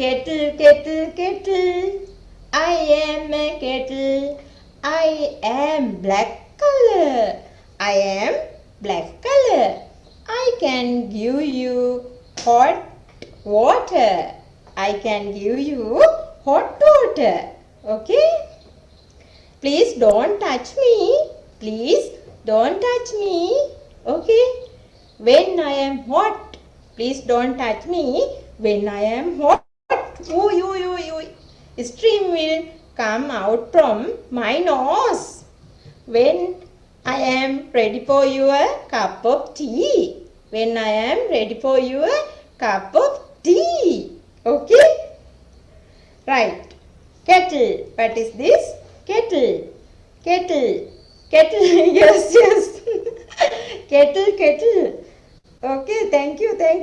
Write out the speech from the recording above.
Kettle, kettle, kettle. I am a kettle. I am black color. I am black color. I can give you hot water. I can give you hot water. Okay? Please don't touch me. Please don't touch me. Okay? When I am hot, please don't touch me. When I am hot, ooh, ooh, ooh, ooh, steam will come out from my nose. When I am ready for your cup of tea. When I am ready for your cup of tea. Okay? Right. Kettle. What is this? Kettle. Kettle. Kettle. yes, yes. kettle, kettle. Okay, thank you, thank you.